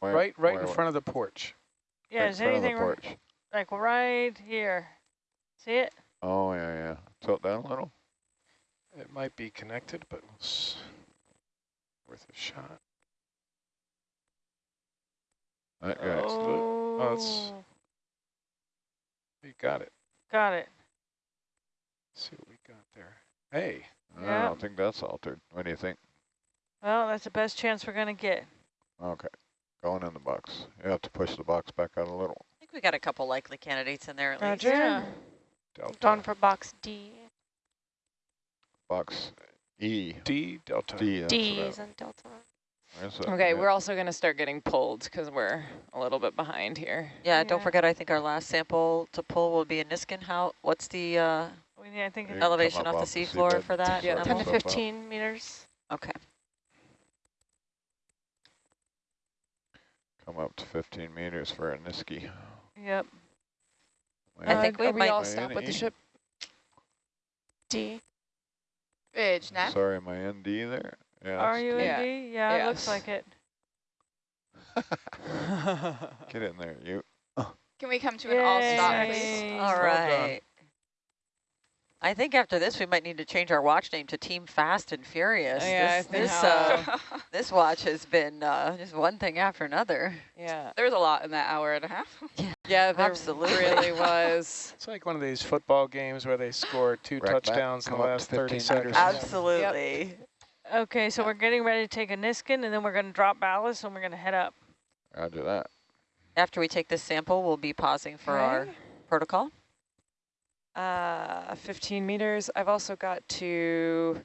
Where- right, right where- in front of the porch. Yeah, right is in the anything r- porch. like right here? See it? Oh, yeah, yeah. Tilt down a little. It might be connected, but it's worth a shot. That guy. Oh. oh, it's- You got it. got it. Let's see what we got there. Hey, I don't think that's altered. What do you think? Well, that's the best chance we're gonna get. Okay. Going in the box. You have to push the box back out a little. I think we got a couple likely candidates in there at least. Roger. Yeah. Delta. Gone for box D. Box E. D, Delta. D. that's D what is in Delta. I- there's a- Okay, yeah. we're also going to start getting pulled because we're a little bit behind here. Yeah, don't forget, I think our last sample to pull will be in Niskin. How, what's the uh, We need, I think, You it- can come elevation off the off the seafloor seabed. for that? Yeah, 10 to animal? myself up. 15 meters. Okay. Come up to 15 meters for a Niskin. yep. I think we we might- all stop with the ship? D. Ridge, net. Sorry, my ND there. Yeah. Are you D. Yeah. in D? Yeah, it looks like it. Get in there, you. Can we come to an all stop, please? All right. Well right. I think after this, we might need to change our watch name to Team Fast and Furious. Yeah, I this, think this, uh, this watch has been uh, just one thing after another. Yeah. There was a lot in that hour and a half. Yeah, there Absolutely. really was. It's like one of these football games where they score two Rack back, touchdowns in the come up to last 15 30 seconds. Ab- Absolutely. Okay, so we're getting ready to take a Niskin, and then we're gonna drop ballast, and we're gonna head up. Roger that. After we take this sample, we'll be pausing for our protocol. Uh, 15 meters. I've also got to,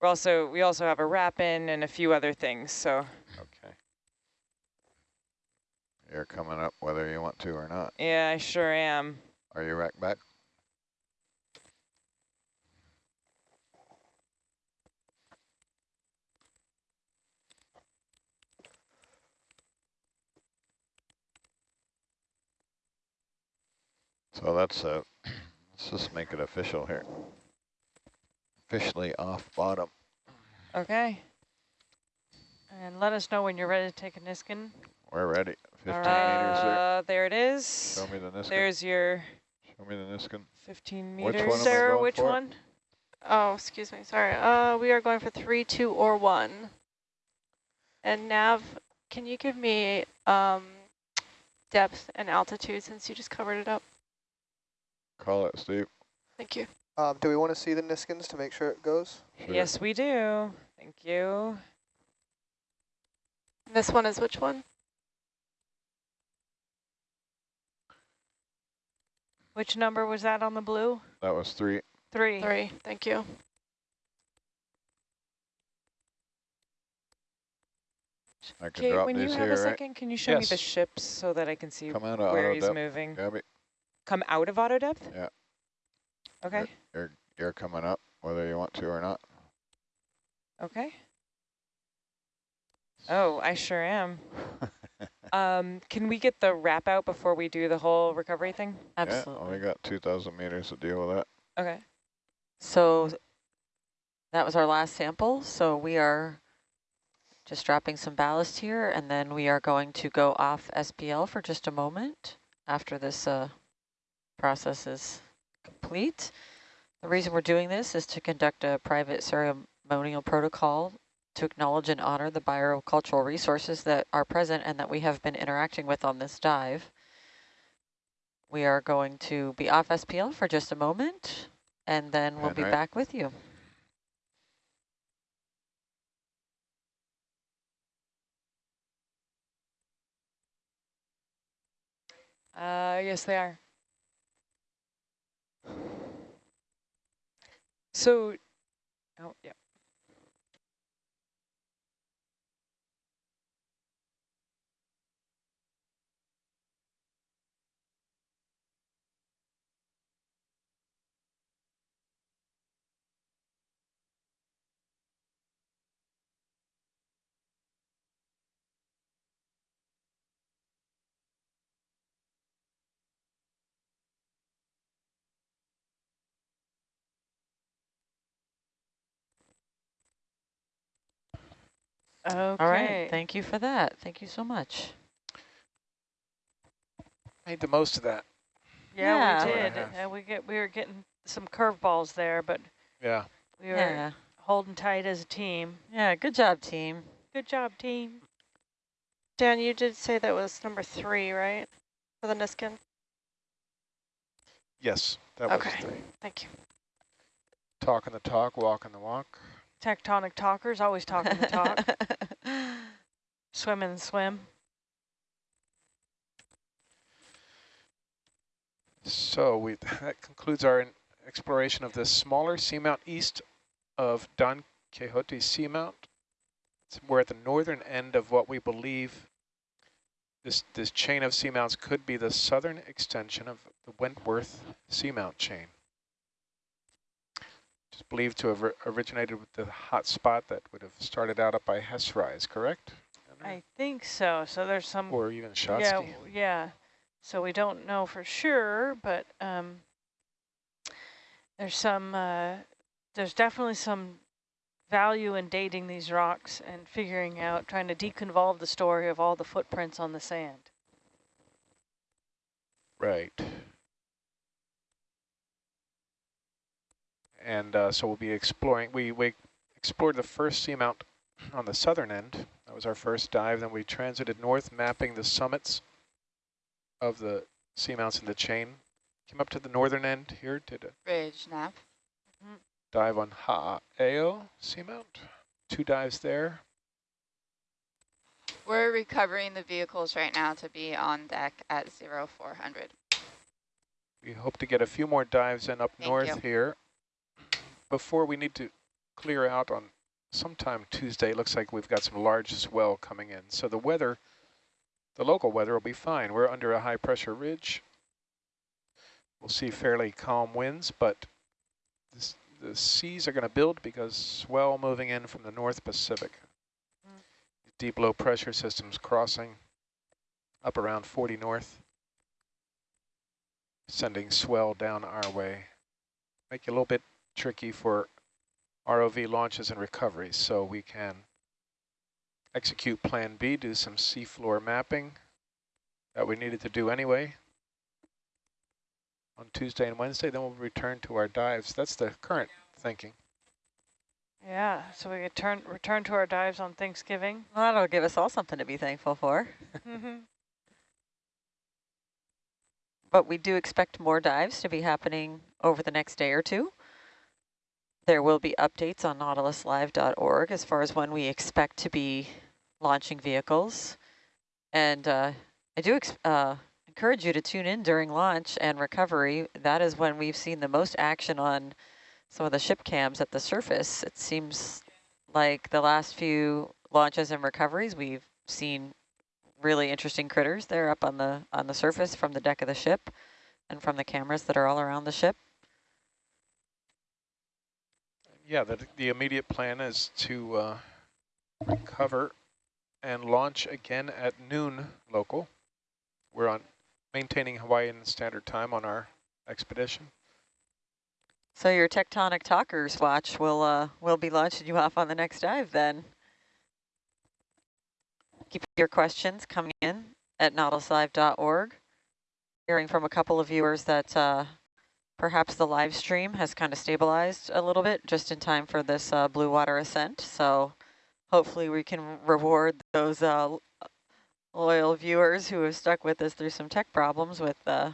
we're also, we also have a wrap in and a few other things. So Okay. You're coming up whether you want to or not. yeah, I sure am. Are you rack back? So that's uh let's just make it official here. Officially off bottom. Okay. And let us know when you're ready to take a Niskin. We're ready. 15 All meters there. Uh, there it is. Show me the Niskin. There's your Show me the Niskin. 15 meters. Which one Sarah, which for? one? Oh, excuse me. Sorry. Uh, we are going for three, two, or one. And Nav, can you give me um, depth and altitude since you just covered it up? Call it, Steve. Thank you. Um, do we want to see the Niskins to make sure it goes? Sure. Yes, we do. Thank you. This one is which one? Which number was that on the blue? That was three. Three. Three. Thank you. I can Okay, drop when you have here, a right? second, can you show me the ships so that I can see Come out of where he's depth. moving? Gabby, Come out of auto depth? Yeah. Okay. you're, you're coming up whether you want to or not. Okay. Oh, I sure am. Um, can we get the wrap out before we do the whole recovery thing? Yeah, Absolutely. only got 2,000 meters to deal with that. Okay. So that was our last sample. So we are just dropping some ballast here, and then we are going to go off SPL for just a moment after this uh, process is complete. The reason we're doing this is to conduct a private ceremonial protocol to acknowledge and honor the biocultural resources that are present and that we have been interacting with on this dive. We are going to be off SPL for just a moment, and then we'll And be right- back with you. Uh, yes, they are. So, oh, yeah. Okay. All right, thank you for that. Thank you so much. Made the most of that. Yeah, Yeah. we Hour and a did. half. Uh, we get we were getting some curveballs there, but Yeah. we were Yeah, holding tight as a team. yeah, good job, team. Good job, team. Dan, you did say that was number three, right? For the Niskin? Yes, that Okay. was the Thank you. talking the talk, walking the walk. Tectonic talkers, always talking the talk. swim and swim. So we that concludes our exploration of this smaller seamount east of Don Quixote Seamount. So we're at the northern end of what we believe this this chain of seamounts could be the southern extension of the Wentworth Seamount chain. It's believed to have originated with the hot spot that would have started out up by Hess Rise, correct? I think so. So there's some or even Shatsky. Yeah, yeah. So we don't know for sure, but um, there's some, uh, there's definitely some value in dating these rocks and figuring out, trying to deconvolve the story of all the footprints on the sand. Right. And uh, so we'll be exploring, we, we explored the first seamount on the southern end. That was our first dive. Then we transited north, mapping the summits of the seamounts in the chain. Came up to the northern end here, did a Ridge, nav. dive on Ha'eo seamount. Two dives there. We're recovering the vehicles right now to be on deck at 0400. We hope to get a few more dives in up Thank north you. here before we need to clear out on sometime Tuesday. It looks like we've got some large swell coming in. So the weather, the local weather will be fine. We're under a high pressure ridge. We'll see fairly calm winds, but this, the seas are going to build because swell moving in from the North Pacific. Mm. Deep low pressure systems crossing up around 40 north sending swell down our way. Make it a little bit tricky for ROV launches and recoveries, so we can execute Plan B, do some seafloor mapping that we needed to do anyway on Tuesday and Wednesday, then we'll return to our dives. That's the current thinking. Yeah, so we could turn return to our dives on Thanksgiving. Well, that'll give us all something to be thankful for. Mhm. But we do expect more dives to be happening over the next day or two. There will be updates on nautiluslive.org as far as when we expect to be launching vehicles. And uh, I do uh, encourage you to tune in during launch and recovery. That is when we've seen the most action on some of the ship cams at the surface. It seems like the last few launches and recoveries, we've seen really interesting critters there up on the on the surface from the deck of the ship and from the cameras that are all around the ship. Yeah, the, the immediate plan is to uh, recover and launch again at noon local. We're on maintaining Hawaiian Standard Time on our expedition. So your tectonic talkers watch will uh will be launching you off on the next dive then. Keep your questions coming in at nautiluslive.org. Hearing from a couple of viewers that uh, perhaps the live stream has kind of stabilized a little bit just in time for this uh, blue water ascent. So hopefully we can reward those uh, loyal viewers who have stuck with us through some tech problems with uh,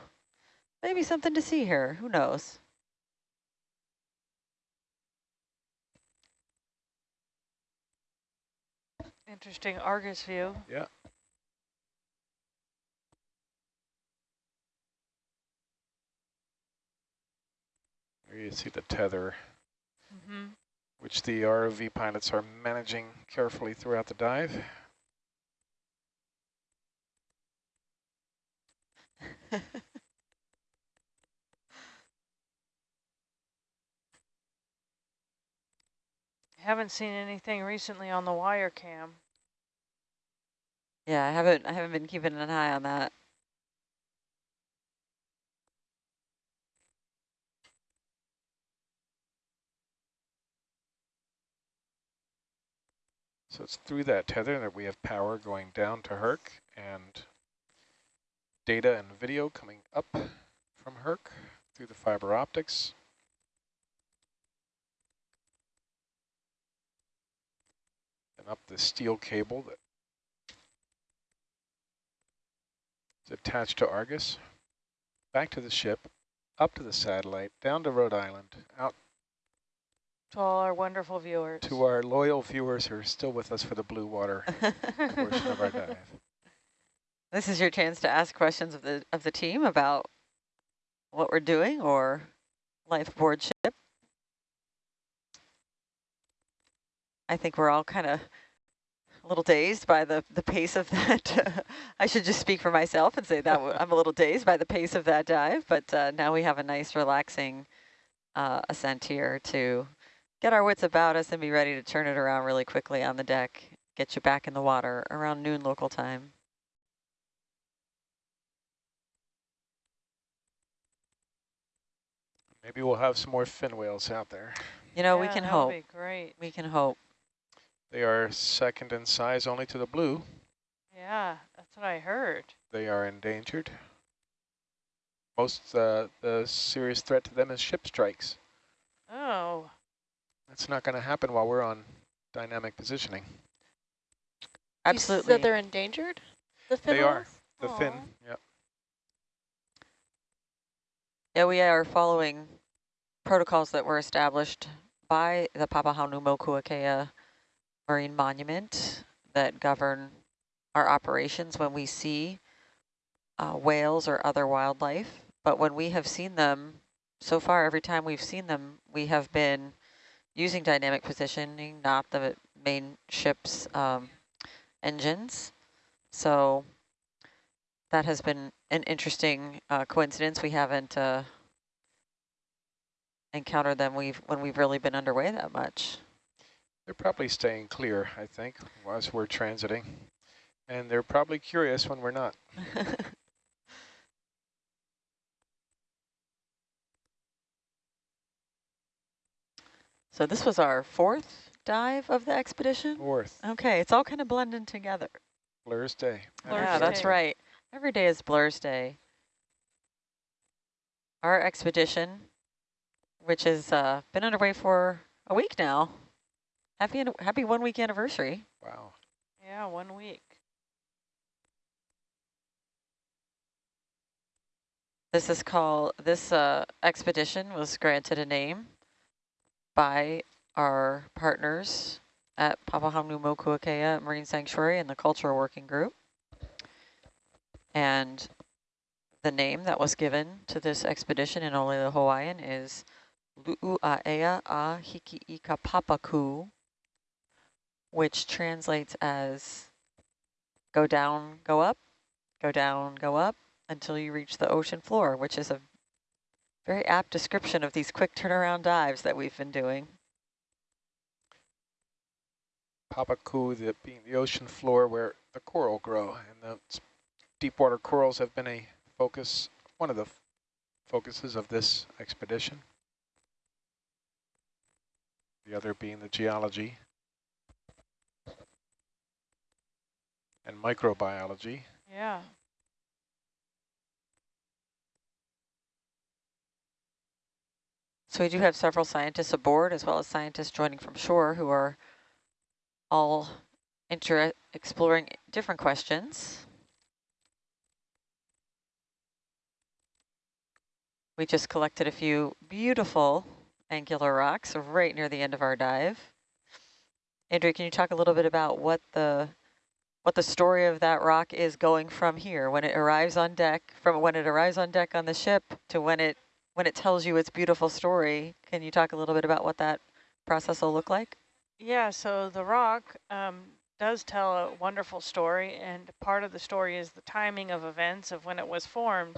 maybe something to see here. Who knows? Interesting Argus view. Yeah. Here you see the tether, Mm-hmm. which the ROV pilots are managing carefully throughout the dive. Haven't seen anything recently on the wire cam. Yeah, I haven't I haven't been keeping an eye on that. So it's through that tether that we have power going down to Herc and data and video coming up from Herc through the fiber optics. And up the steel cable that is attached to Argus, back to the ship, up to the satellite, down to Rhode Island, out To all our wonderful viewers. to our loyal viewers who are still with us for the blue water portion of our dive. This is your chance to ask questions of the of the team about what we're doing or life aboard ship. I think we're all kind of a little dazed by the, the pace of that. I should just speak for myself and say that I'm a little dazed by the pace of that dive, but uh, now we have a nice relaxing uh, ascent here to get our wits about us and be ready to turn it around really quickly on the deck, get you back in the water around noon local time. Maybe we'll have some more fin whales out there. You know, we can hope. be great. We can hope. They are second in size only to the blue. Yeah, that's what I heard. They are endangered. Most uh, the serious threat to them is ship strikes. That's not going to happen while we're on dynamic positioning. Absolutely. You said they're endangered? The fin They are. The Aw. fin, yep. Yeah, we are following protocols that were established by the Papahanaumokuakea Marine Monument that govern our operations when we see uh, whales or other wildlife. But when we have seen them, so far every time we've seen them, we have been using dynamic positioning, not the main ship's um, engines. So that has been an interesting uh, coincidence. We haven't uh, encountered them we've when we've really been underway that much. They're probably staying clear, I think, as we're transiting. And they're probably curious when we're not. so this was our fourth dive of the expedition. Fourth, Okay, it's all kind of blending together. Blur's Day. Blur's yeah, that's right. Every day is Blur's Day. Our expedition, which has uh, been underway for a week now. Happy happy one week anniversary. Wow. yeah, one week. This is called, this uh, expedition was granted a name by our partners at Papahanaumokuakea Marine Sanctuary and the Cultural Working Group. And the name that was given to this expedition in only the Hawaiian is Lu'ua'ea a Hiki'ika Papaku, which translates as go down, go up, go down, go up, until you reach the ocean floor, which is a very apt description of these quick turnaround dives that we've been doing. Papaku, the, being the ocean floor where the coral grow. And the s- deep water corals have been a focus, one of the focuses of this expedition. The other being the geology and microbiology. Yeah. So we do have several scientists aboard, as well as scientists joining from shore who are all inter exploring different questions. We just collected a few beautiful angular rocks right near the end of our dive. Andrea, can you talk a little bit about what the what the story of that rock is going from here when it arrives on deck, from when it arrives on deck on the ship to when it when it tells you its beautiful story? Can you talk a little bit about what that process will look like? Yeah, so the rock um, does tell a wonderful story, and part of the story is the timing of events of when it was formed.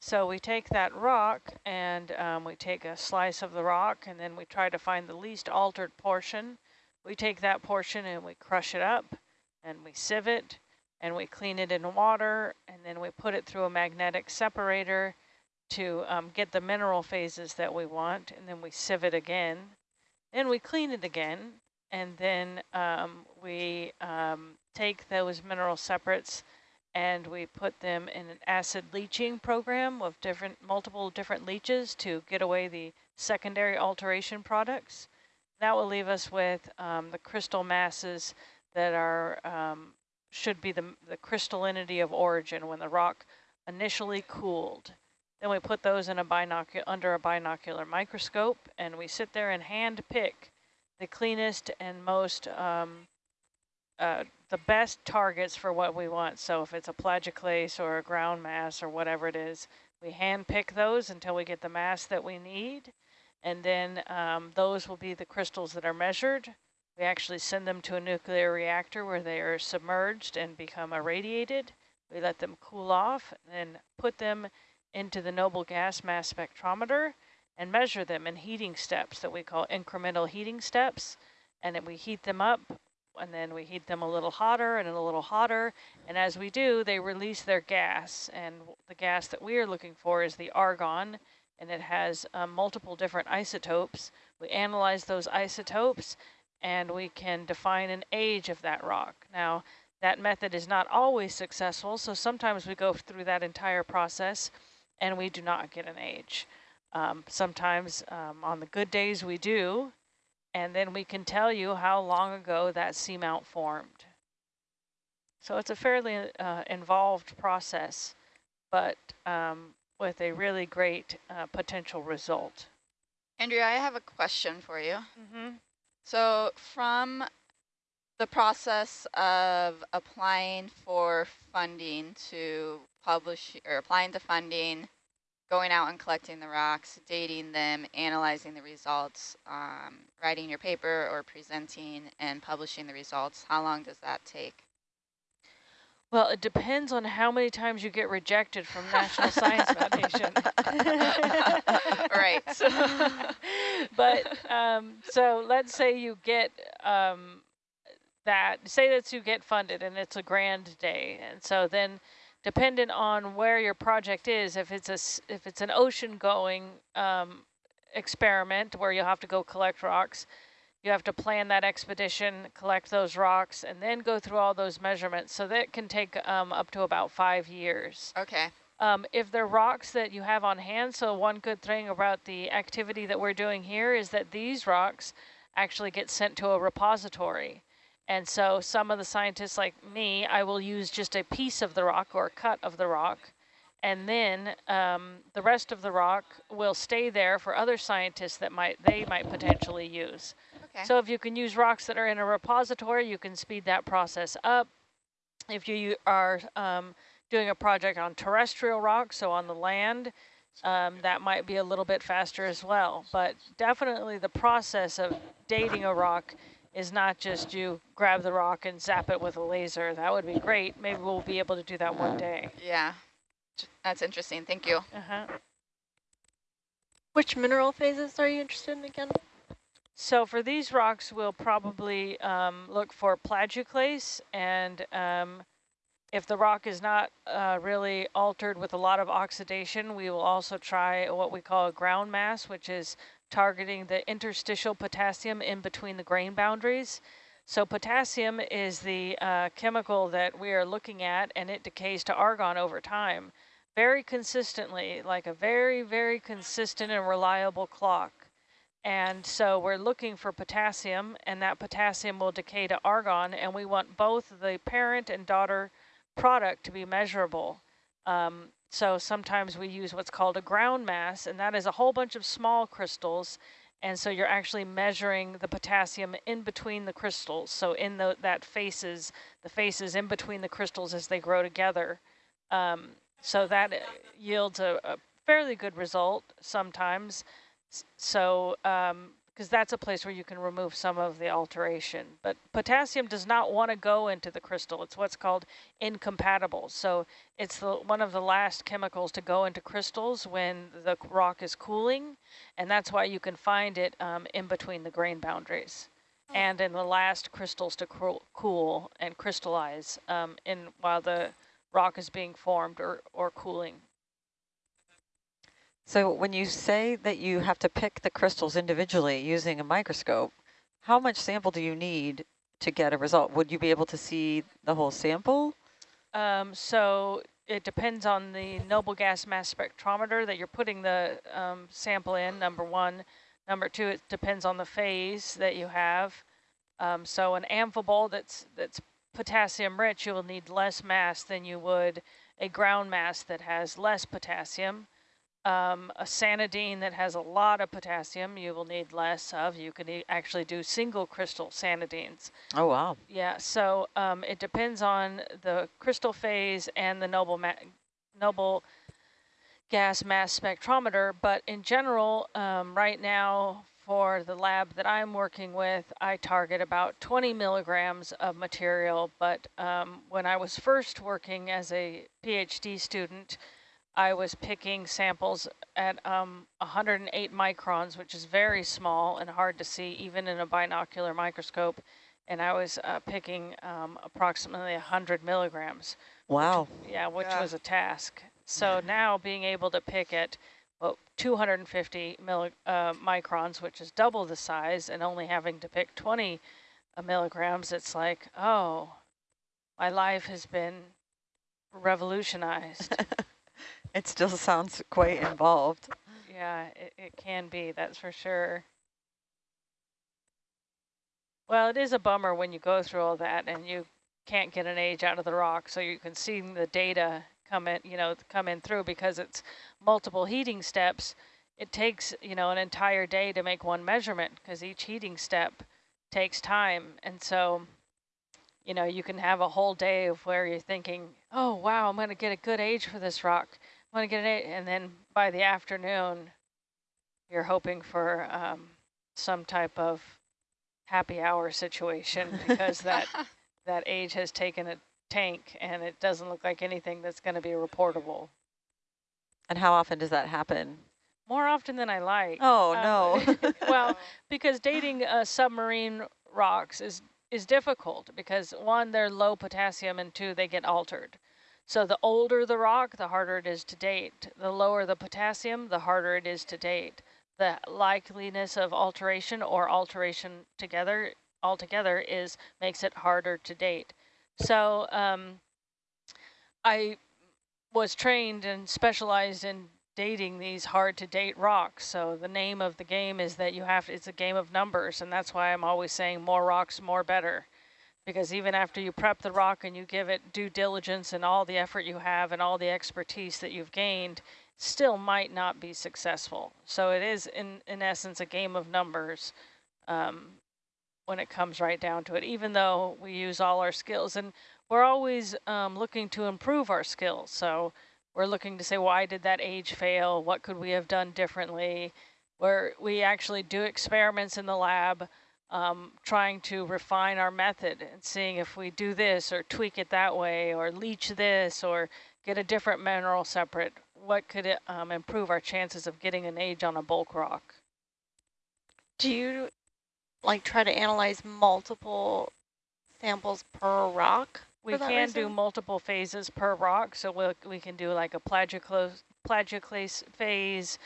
So we take that rock and um, we take a slice of the rock and then we try to find the least altered portion. We take that portion and we crush it up and we sieve it and we clean it in water and then we put it through a magnetic separator to um, get the mineral phases that we want and then we sieve it again. Then we clean it again and then um, we um, take those mineral separates and we put them in an acid leaching program of different multiple different leaches to get away the secondary alteration products. That will leave us with um, the crystal masses that are um, should be the, the crystallinity of origin when the rock initially cooled. Then we put those in a binocular under a binocular microscope, and we sit there and hand pick the cleanest and most um, uh, the best targets for what we want. So if it's a plagioclase or a ground mass or whatever it is, we hand pick those until we get the mass that we need. And then um, those will be the crystals that are measured. We actually send them to a nuclear reactor where they are submerged and become irradiated. We let them cool off and put them into the noble gas mass spectrometer and measure them in heating steps that we call incremental heating steps. And then we heat them up and then we heat them a little hotter and a little hotter. And as we do, they release their gas. And the gas that we are looking for is the argon, and it has um, multiple different isotopes. We analyze those isotopes, and we can define an age of that rock. Now, that method is not always successful, so sometimes we go through that entire process, and we do not get an age. Um, sometimes um, on the good days we do, and then we can tell you how long ago that seamount formed. So it's a fairly uh, involved process, but um, with a really great uh, potential result. Andrea, I have a question for you. Mm -hmm. So from the process of applying for funding to publish or applying to funding, going out and collecting the rocks, dating them, analyzing the results, um, writing your paper or presenting and publishing the results, how long does that take? Well, it depends on how many times you get rejected from National Science Foundation. right. but um, so let's say you get um, that, say that you get funded and it's a grand day. And so then dependent on where your project is, if it's a if it's an ocean going um, experiment where you'll have to go collect rocks, you have to plan that expedition, collect those rocks, and then go through all those measurements. So that can take um, up to about five years. Okay. Um, if they're rocks that you have on hand, so one good thing about the activity that we're doing here is that these rocks actually get sent to a repository. And so some of the scientists like me, I will use just a piece of the rock or a cut of the rock. And then um, the rest of the rock will stay there for other scientists that might they might potentially use. Okay. So if you can use rocks that are in a repository, you can speed that process up. If you are um, doing a project on terrestrial rocks, so on the land, um, that might be a little bit faster as well. But definitely the process of dating a rock is not just you grab the rock and zap it with a laser. That would be great. Maybe we'll be able to do that one day. Yeah, that's interesting. Thank you. Uh -huh. Which mineral phases are you interested in again? So for these rocks, we'll probably um, look for plagioclase, and um, if the rock is not uh, really altered with a lot of oxidation, we will also try what we call a ground mass, which is targeting the interstitial potassium in between the grain boundaries. So potassium is the uh, chemical that we are looking at, and it decays to argon over time very consistently, like a very, very consistent and reliable clock. And so we're looking for potassium, and that potassium will decay to argon, and we want both the parent and daughter product to be measurable. Um, so sometimes we use what's called a ground mass, and that is a whole bunch of small crystals. And so you're actually measuring the potassium in between the crystals. So in the, that faces, the faces in between the crystals as they grow together. Um, so that yields a, a fairly good result sometimes. So, because that's a place where you can remove some of the alteration. But potassium does not want to go into the crystal. It's what's called incompatible. So it's the, one of the last chemicals to go into crystals when the rock is cooling. And that's why you can find it um, in between the grain boundaries. Oh. And in the last crystals to cool and crystallize um, in while the rock is being formed or, or cooling. So when you say that you have to pick the crystals individually using a microscope, how much sample do you need to get a result? Would you be able to see the whole sample? Um, so it depends on the noble gas mass spectrometer that you're putting the um, sample in, number one. Number two, it depends on the phase that you have. Um, so an amphibole that's, that's potassium rich, you will need less mass than you would a ground mass that has less potassium. Um, a sanidine that has a lot of potassium, you will need less of. You can e actually do single crystal sanidines. Oh, wow. Yeah, so um, it depends on the crystal phase and the noble noble gas mass spectrometer, but in general, um, right now for the lab that I'm working with, I target about 20 milligrams of material, but um, when I was first working as a PhD student, I was picking samples at um, 108 microns, which is very small and hard to see even in a binocular microscope. And I was uh, picking um, approximately 100 milligrams. Wow. Which, yeah, which Yeah. was a task. So now being able to pick at well, 250 milli uh, microns, which is double the size, and only having to pick 20 uh, milligrams, it's like, oh, my life has been revolutionized. It still sounds quite involved. Yeah, it, it can be, that's for sure. Well, it is a bummer when you go through all that and you can't get an age out of the rock, so you can see the data come in, you know, come in through because it's multiple heating steps. It takes, you know, an entire day to make one measurement because each heating step takes time. And so, you know, you can have a whole day of where you're thinking, oh, wow, I'm going to get a good age for this rock. I'm to get it. And then by the afternoon, you're hoping for um, some type of happy hour situation because that that age has taken a tank and it doesn't look like anything that's going to be reportable. And how often does that happen? More often than I like. Oh, Um, no. well, because dating uh, submarine rocks is is difficult because one, they're low potassium, and two, they get altered. So the older the rock, the harder it is to date. The lower the potassium, the harder it is to date. The likeliness of alteration or alteration together altogether is makes it harder to date. So um, I was trained and specialized in dating these hard to date rocks. So the name of the game is that you have, it's a game of numbers. And that's why I'm always saying more rocks, more better. Because even after you prep the rock and you give it due diligence and all the effort you have and all the expertise that you've gained, still might not be successful. So it is in, in essence a game of numbers um, when it comes right down to it, even though we use all our skills. And we're always um, looking to improve our skills. So we're looking to say, why did that age fail? What could we have done differently? Where we actually do experiments in the lab, um, trying to refine our method and seeing if we do this or tweak it that way or leach this or get a different mineral separate. What could it um, improve our chances of getting an age on a bulk rock? Do you like try to analyze multiple samples per rock? We can do multiple phases per rock, so we'll, we can do like a plagioclase, plagioclase phase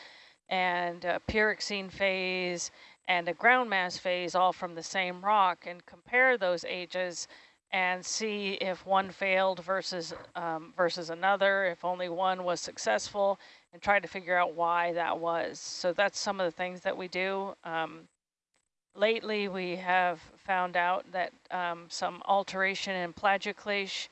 and a pyroxene phase and a ground mass phase all from the same rock and compare those ages and see if one failed versus um, versus another, if only one was successful, and try to figure out why that was. So that's some of the things that we do. Um, lately, we have found out that um, some alteration in plagioclase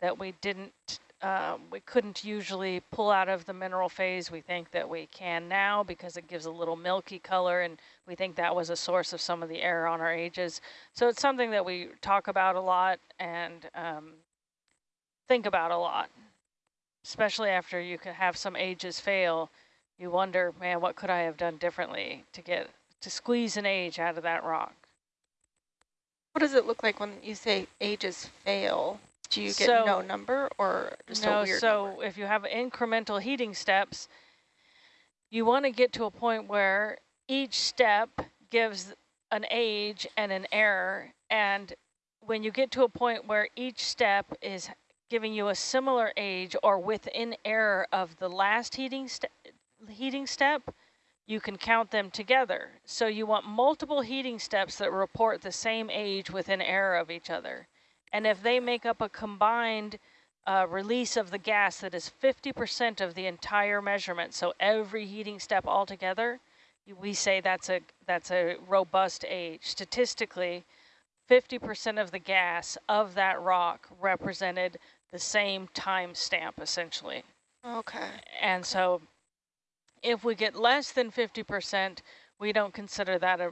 that we didn't, uh, we couldn't usually pull out of the mineral phase. We think that we can now because it gives a little milky color and we think that was a source of some of the error on our ages. So it's something that we talk about a lot and um, think about a lot, especially after you can have some ages fail. You wonder, man, what could I have done differently to get to squeeze an age out of that rock? What does it look like when you say ages fail? Do you get So- no number or just no, a weird so number? if you have incremental heating steps, you want to get to a point where each step gives an age and an error. And when you get to a point where each step is giving you a similar age or within error of the last heating, heating step, you can count them together. So you want multiple heating steps that report the same age within error of each other. And if they make up a combined uh, release of the gas that is 50% of the entire measurement. So every heating step altogether, we say that's a that's a robust age. Statistically, 50% of the gas of that rock represented the same time stamp, essentially. Okay. And so if we get less than 50%, we don't consider that a,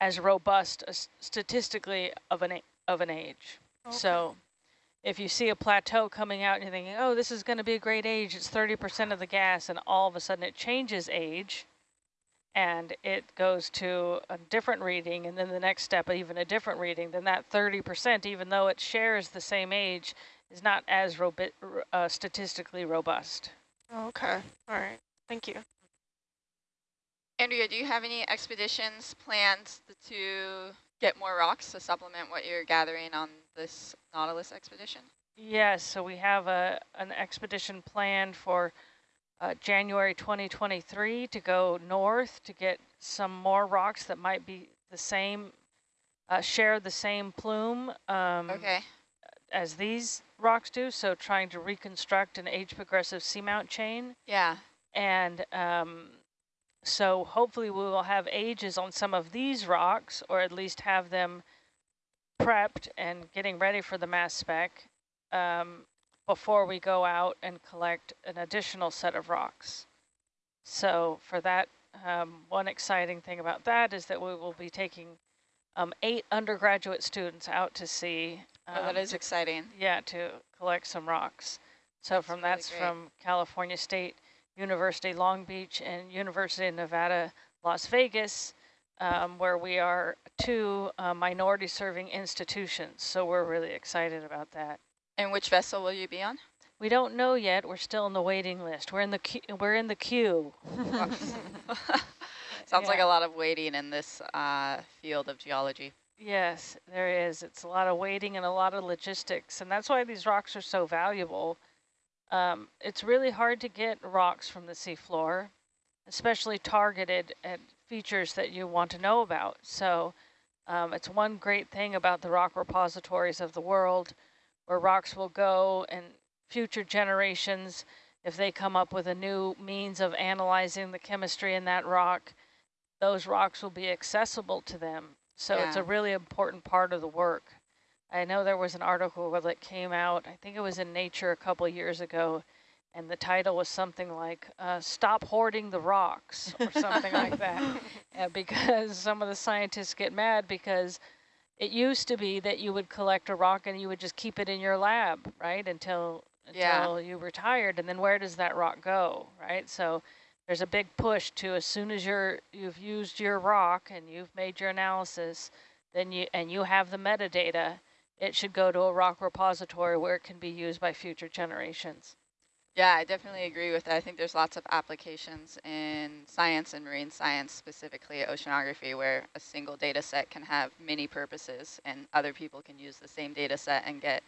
as robust a statistically of an, of an age. Okay. So if you see a plateau coming out and you're thinking, oh, this is going to be a great age, it's 30% of the gas, and all of a sudden it changes age, and it goes to a different reading, and then the next step, even a different reading, then that 30%, even though it shares the same age, is not as robi uh, statistically robust. Okay, all right, thank you. Andrea, do you have any expeditions planned to get more rocks to supplement what you're gathering on this Nautilus expedition? Yes, so we have a an expedition planned for uh, January 2023 to go north to get some more rocks that might be the same, uh, share the same plume um, okay. as these rocks do. So trying to reconstruct an age progressive seamount chain. Yeah. And um, so hopefully we will have ages on some of these rocks, or at least have them prepped and getting ready for the mass spec um, before we go out and collect an additional set of rocks. So for that, um, one exciting thing about that is that we will be taking um, eight undergraduate students out to sea. oh, that um, is exciting. Yeah, to collect some rocks. So that's from really that's great. from California State University Long Beach and University of Nevada, Las Vegas, um, where we are two uh, minority serving institutions. So we're really excited about that. And which vessel will you be on? We don't know yet. We're still in the waiting list. We're in the queue. We're in the queue. Sounds yeah. like a lot of waiting in this uh, field of geology. Yes, there is. It's a lot of waiting and a lot of logistics. And that's why these rocks are so valuable um, it's really hard to get rocks from the seafloor, especially targeted at features that you want to know about. So um, it's one great thing about the rock repositories of the world where rocks will go and future generations, if they come up with a new means of analyzing the chemistry in that rock, those rocks will be accessible to them. So yeah. it's a really important part of the work. I know there was an article that came out, I think it was in Nature a couple years ago, and the title was something like, uh, Stop Hoarding the Rocks, or something like that. Uh, because some of the scientists get mad because it used to be that you would collect a rock and you would just keep it in your lab, right, until until yeah. you retired, and then where does that rock go, right? So there's a big push to as soon as you're you've used your rock and you've made your analysis, then you and you have the metadata, it should go to a rock repository where it can be used by future generations. Yeah, I definitely agree with that. I think there's lots of applications in science and marine science, specifically oceanography, where a single data set can have many purposes and other people can use the same data set and get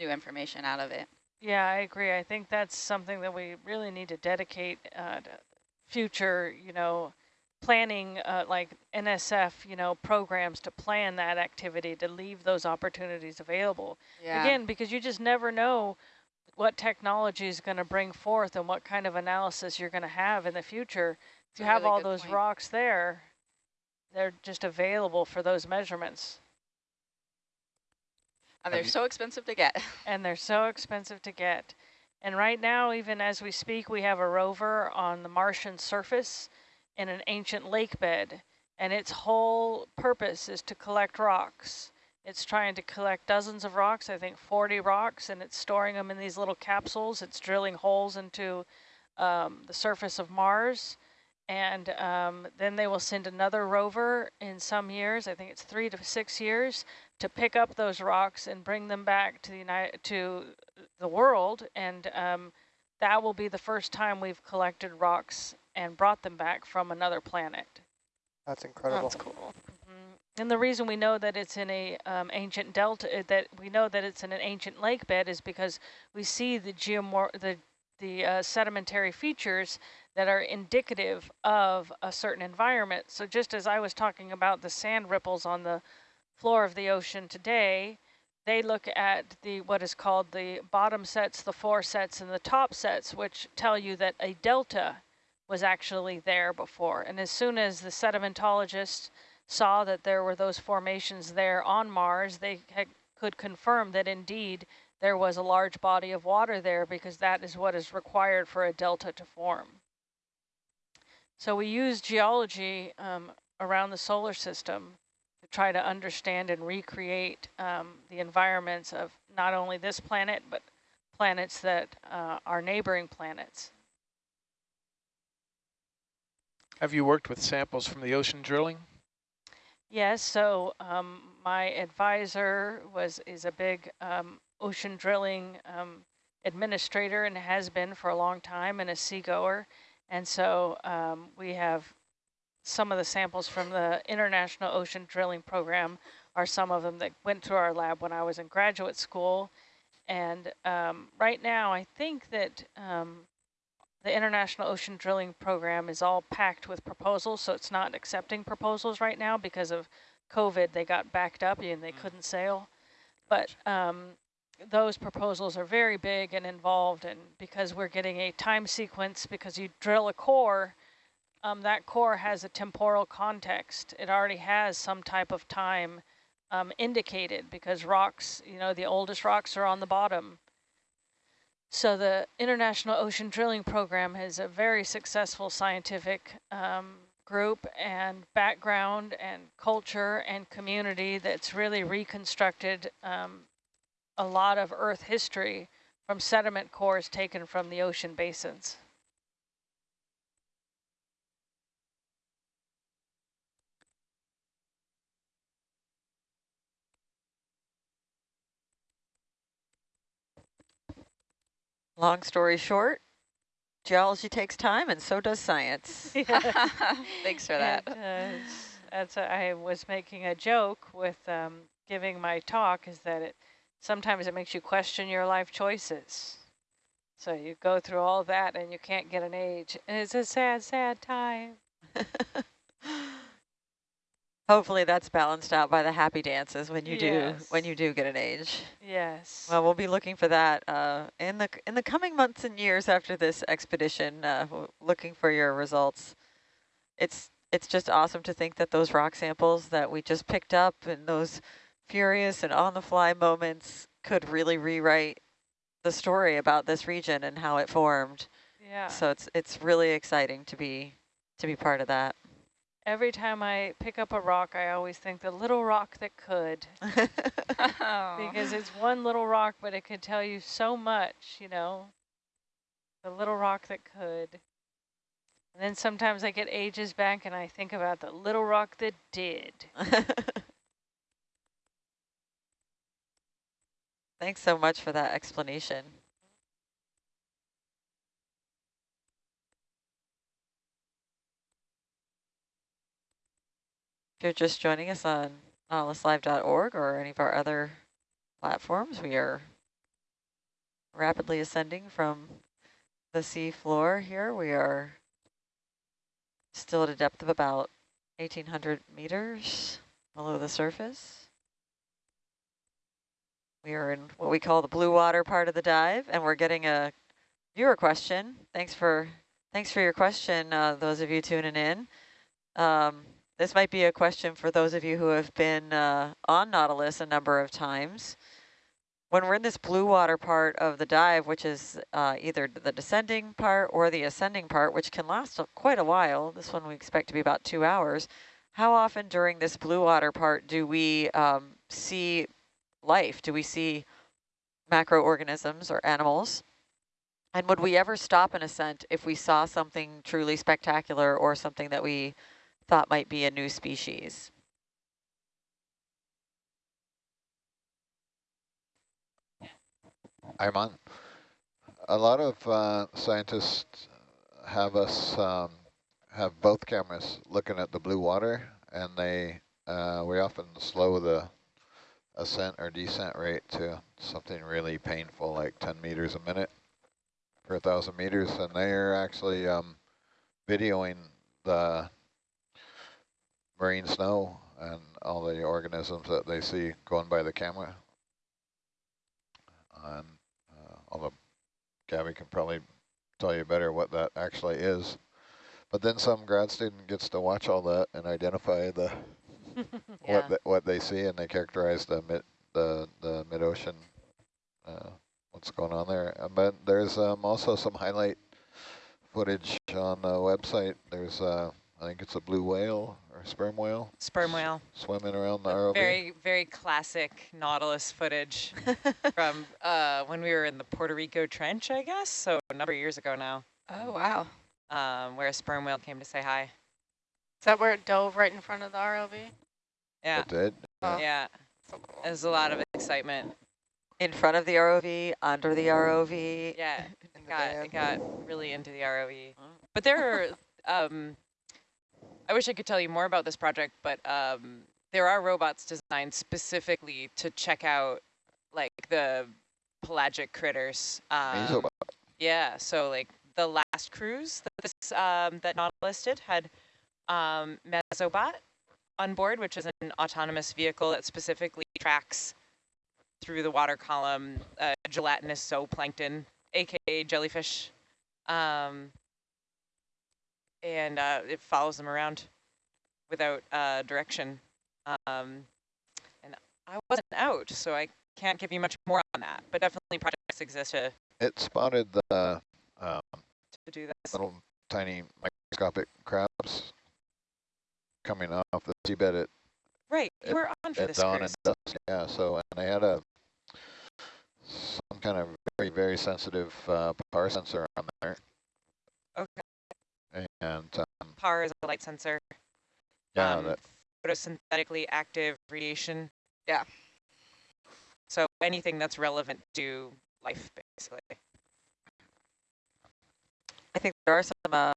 new information out of it. Yeah, I agree. I think that's something that we really need to dedicate uh, to future, you know, planning uh, like NSF, you know, programs to plan that activity, to leave those opportunities available. Yeah. Again, because you just never know what technology is going to bring forth and what kind of analysis you're going to have in the future. If you have really all those point. rocks there, they're just available for those measurements. And they're so expensive to get. and they're so expensive to get. And right now, even as we speak, we have a rover on the Martian surface in an ancient lake bed, and its whole purpose is to collect rocks. It's trying to collect dozens of rocks, I think 40 rocks, and it's storing them in these little capsules. It's drilling holes into um, the surface of Mars. And um, then they will send another rover in some years, I think it's three to six years, to pick up those rocks and bring them back to the United, to the world. And um, that will be the first time we've collected rocks and brought them back from another planet. That's incredible. That's cool. And the reason we know that it's in a um, ancient delta, uh, that we know that it's in an ancient lake bed is because we see the geomor the the uh, sedimentary features that are indicative of a certain environment. So just as I was talking about the sand ripples on the floor of the ocean today, they look at the what is called the bottom sets, the four sets, and the top sets, which tell you that a delta was actually there before. And as soon as the sedimentologists saw that there were those formations there on Mars, they could confirm that indeed there was a large body of water there because that is what is required for a delta to form. So we use geology um, around the solar system to try to understand and recreate um, the environments of not only this planet, but planets that uh, are neighboring planets. Have you worked with samples from the ocean drilling? Yes, so um, my advisor was is a big um, ocean drilling um, administrator and has been for a long time and a seagoer. And so um, we have some of the samples from the International Ocean Drilling Program are some of them that went through our lab when I was in graduate school. And um, right now, I think that um, the International Ocean Drilling Program is all packed with proposals, so it's not accepting proposals right now because of COVID. They got backed up and they mm. couldn't sail. But um, those proposals are very big and involved, and because we're getting a time sequence, because you drill a core, um, that core has a temporal context. It already has some type of time um, indicated because rocks, you know, the oldest rocks are on the bottom. So the International Ocean Drilling Program is a very successful scientific um, group and background and culture and community that's really reconstructed um, a lot of Earth history from sediment cores taken from the ocean basins. Long story short, geology takes time and so does science. Thanks for that. And, uh, that's a, I was making a joke with um, giving my talk is that it sometimes it makes you question your life choices. So you go through all that and you can't get an age. And it's a sad, sad time. Hopefully that's balanced out by the happy dances when you yes. do when you do get an age. Yes. Well, we'll be looking for that uh, in the in the coming months and years after this expedition. Uh, looking for your results. It's it's just awesome to think that those rock samples that we just picked up and those furious and on the fly moments could really rewrite the story about this region and how it formed. Yeah. So it's it's really exciting to be to be part of that. Every time I pick up a rock, I always think the little rock that could. because it's one little rock, but it could tell you so much, you know. The little rock that could. And then sometimes I get ages back and I think about the little rock that did. Thanks so much for that explanation. If you're just joining us on nautiluslive.org or any of our other platforms, we are rapidly ascending from the sea floor here. We are still at a depth of about 1,800 meters below the surface. We are in what we call the blue water part of the dive, and we're getting a viewer question. Thanks for thanks for your question, uh, those of you tuning in. Um, this might be a question for those of you who have been uh, on Nautilus a number of times. When we're in this blue water part of the dive, which is uh, either the descending part or the ascending part, which can last quite a while, this one we expect to be about two hours, how often during this blue water part do we um, see life? Do we see macroorganisms or animals? And would we ever stop an ascent if we saw something truly spectacular or something that we thought might be a new species. A lot of uh, scientists have us um, have both cameras looking at the blue water, and they uh, we often slow the ascent or descent rate to something really painful, like 10 meters a minute per thousand meters, and they're actually um, videoing the marine snow and all the organisms that they see going by the camera. And uh, although Gabby can probably tell you better what that actually is. But then some grad student gets to watch all that and identify the Yeah. what the, what they see, and they characterize the mid the the mid ocean. Uh, what's going on there? But there's um, also some highlight footage on the website. There's uh, I think it's a blue whale or sperm whale Sperm whale. swimming around the ROV. Very, very classic Nautilus footage from uh, when we were in the Puerto Rico Trench, I guess. So a number of years ago now, Oh, wow. um, where a sperm whale came to say hi. Is that where it dove right in front of the ROV? Yeah, It did. Oh. yeah. So cool. There's a lot of excitement. In front of the ROV, under the ROV. Yeah, it got, it got really into the ROV. Oh. But there are, um, I wish I could tell you more about this project, but um, there are robots designed specifically to check out like the pelagic critters. Um, yeah, so like the last cruise that this um, that Nautilus did had um, Mesobot on board, which is an autonomous vehicle that specifically tracks through the water column uh, gelatinous zooplankton, aka jellyfish, um, and uh, it follows them around without uh, direction. Um, and I wasn't out, so I can't give you much more on that. But definitely projects exist to, It spotted the um, to do this. little tiny microscopic crabs coming off the seabed at, Right, you were on for this dawn cruise. and dusk. Yeah, so and they had a some kind of very very sensitive uh, PAR sensor on there, Okay, and um, PAR is a light sensor. yeah, um, that photosynthetically active radiation. Yeah. So anything that's relevant to life, basically. I think there are some uh,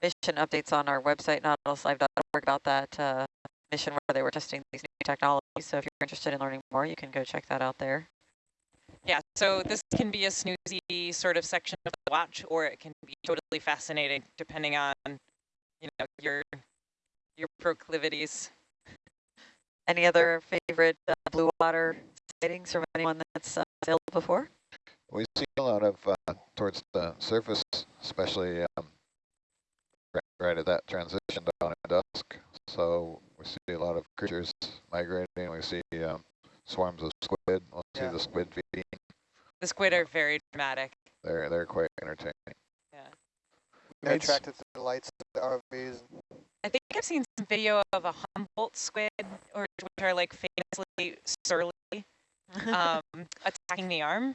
mission updates on our website, nautiluslive.org, about that uh, mission where they were testing these new technologies. So if you're interested in learning more, you can go check that out there. Yeah, so this can be a snoozy sort of section of the watch, or it can be totally fascinating, depending on, you know, your your proclivities. Any other favorite uh, blue water sightings from anyone that's uh, sailed before? we see a lot of uh, towards the surface, especially um, right, right at that transition down at dusk. So we see a lot of creatures migrating. We see um, swarms of squid. We'll Yeah. see the squid feeding. The squid are very dramatic. They're they're quite entertaining. Yeah. They're It's- attracted to the lights of the ROVs. I think I've seen some video of a Humboldt squid, or which are like famously surly, um, attacking the arm.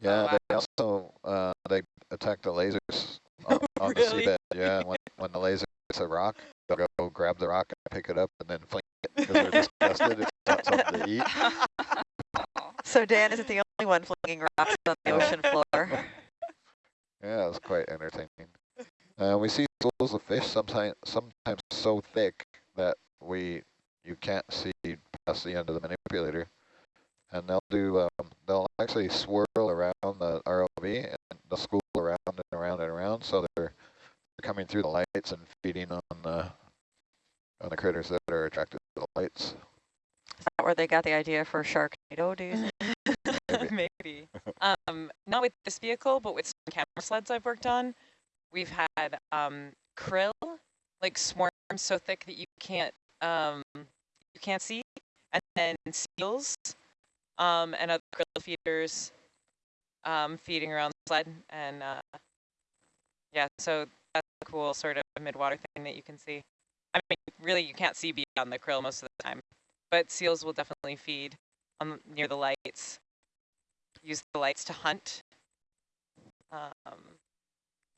Yeah, wow. they also uh, they attack the lasers on, on Really? the seabed. Yeah, when when the laser hits a rock, they'll go grab the rock and pick it up and then fling it because they're disgusted. It's not something to eat. So Dan isn't the only one flinging rocks on the ocean floor. Yeah, it's quite entertaining. Uh, we see schools of fish sometimes sometimes so thick that we you can't see past the end of the manipulator, and they'll do um, they'll actually swirl around the ROV and they'll school around and around and around, so they're coming through the lights and feeding on the on the critters that are attracted to the lights. Is that where they got the idea for Sharknado, do you think? Maybe. Maybe. Um, not with this vehicle, but with some camera sleds I've worked on. We've had um, krill, like swarms so thick that you can't um, you can't see, and then seals um, and other krill feeders um, feeding around the sled, and uh, yeah, so that's a cool sort of midwater thing that you can see. I mean, really, you can't see beyond the krill most of the time, but seals will definitely feed on near the lights. Use the lights to hunt. Um,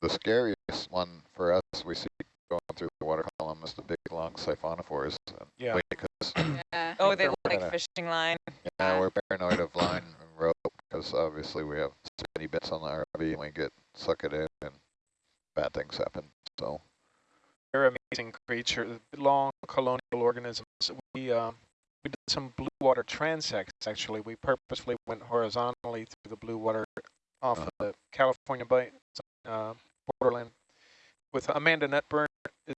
The scariest one for us we see going through the water column is the big long siphonophores. Yeah. Because Yeah. oh, they look like fishing line. Yeah, we're paranoid of line and rope because obviously we have so many bits on the RV and we get sucked in and bad things happen. So They're amazing creatures, long colonial organisms. We uh, we did some blue water transects actually. We purposely went horizontally through the blue water off Uh-huh. of the California Bight uh, borderland with Amanda Netburn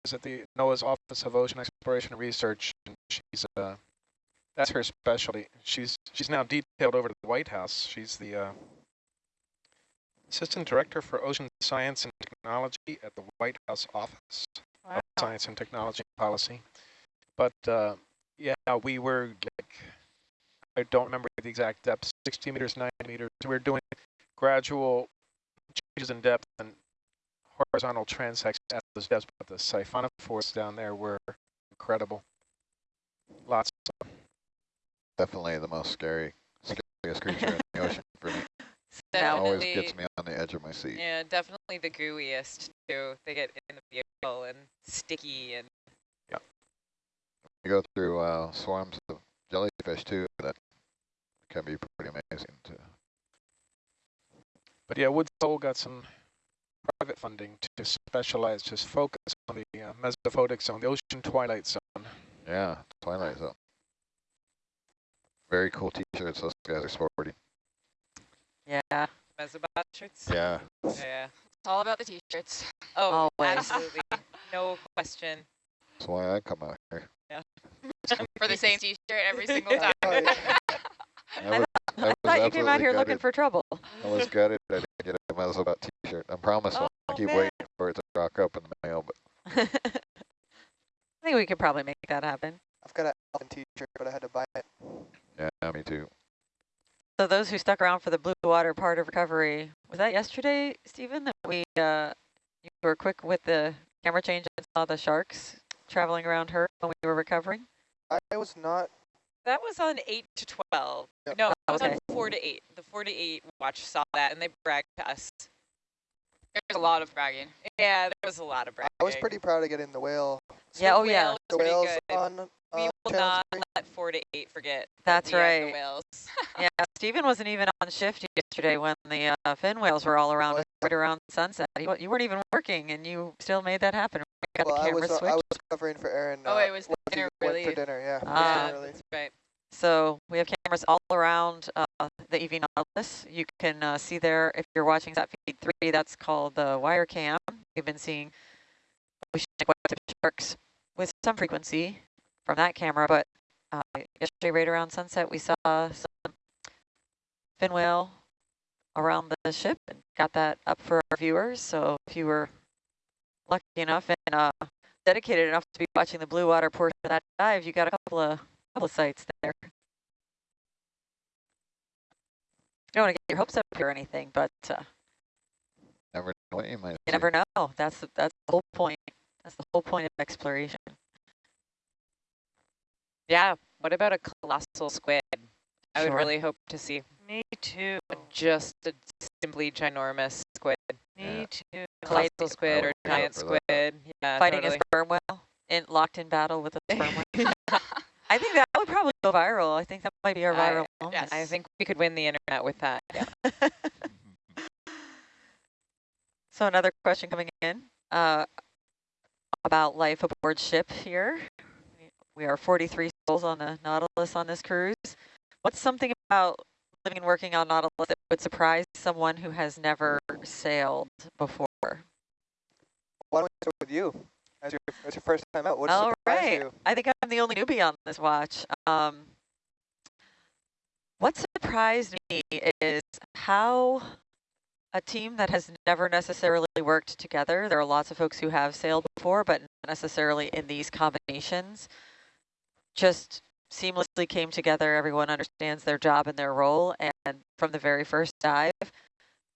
is at the NOAA's Office of Ocean Exploration and Research. And she's uh, That's her specialty. She's she's now detailed over to the White House. She's the uh, assistant director for ocean science and technology at the White House Office Wow. of Science and Technology Policy. But uh, yeah, we were like, I don't remember the exact depth, 60 meters, 90 meters. We are doing gradual changes in depth and horizontal transects at those depths, but the siphonophores down there were incredible. Lots of Definitely the most scary, scariest creature in the ocean for me. Now- Always gets me on the edge of my seat. yeah, definitely the gooeyest too. They get in the vehicle and sticky and Yeah. You go through uh, swarms of jellyfish too. That can be pretty amazing too. But yeah, Woods Hole got some private funding to specialize, just focus on the uh, mesophotic zone, the ocean twilight zone. Yeah, Twilight Zone. Very cool t-shirts those guys are sporting. Yeah, mesobot shirts. Yeah. Yeah. It's all about the t-shirts. Oh, Always. absolutely. No question. That's why I come out here. Yeah. for the same t-shirt every single time. Oh, yeah. I was, I was I thought you came out absolutely here looking for trouble. I was gutted I didn't get a Mesobot t-shirt. I promise Oh, I keep man. waiting for it to rock up in the mail, but I think we could probably make that happen. I've got an Alvin t-shirt, but I had to buy it. yeah, me too. So those who stuck around for the blue water part of recovery, was that yesterday, Stephen, that we, uh, you were quick with the camera change and saw the sharks traveling around her when we were recovering? I was not. That was on 8 to 12. Yep. No, it was Okay. on 4 to 8. The 4 to 8 watch saw that and they bragged to us. There's a lot of bragging. Yeah, there was a lot of bragging. I was pretty proud of getting the whale. Yeah, oh The yeah, The whales good. on. Not three. let 4 to 8 forget. That's we right. Whales. yeah. Stephen wasn't even on shift yesterday when the uh, fin whales were all around Oh, us right around sunset. You, you weren't even working and you still made that happen. Got Well, the I was, uh, switched. I was covering for Aaron. Oh, uh, it was the when he dinner went really- for dinner, yeah. Ah. yeah, that's right. So we have cameras all around uh, the EV Nautilus. You can uh, see there, if you're watching that Feed 3, that's called the wire cam. We've been seeing oceanic white-tip sharks with some frequency from that camera, but uh, yesterday right around sunset, we saw some fin whale around the ship and got that up for our viewers. So if you were lucky enough and uh, dedicated enough to be watching the blue water portion of that dive, you got a couple of couple of sites there. You don't want to get your hopes up here or anything, but uh, Never know what you might you see. never know. That's the, that's the whole point. That's the whole point of exploration. Yeah. What about a colossal squid? I would really hope to see Me too. just a simply ginormous squid. Me Yeah. too. Colossal I squid or giant for that. squid. Yeah, Fighting totally. a sperm whale, in, locked in battle with a sperm whale. I think that would probably go viral. I think that might be our I- viral moment. I think we could win the internet with that. Yeah. So another question coming in uh, about life aboard ship here. We are 43 souls on the Nautilus on this cruise. What's something about living and working on Nautilus that would surprise someone who has never sailed before? Why don't we start with you? As your, as your first time out, what All surprised right. you? I think I'm the only newbie on this watch. Um, what surprised me is how a team that has never necessarily worked together, there are lots of folks who have sailed before, but not necessarily in these combinations, just seamlessly came together. Everyone understands their job and their role. And from the very first dive,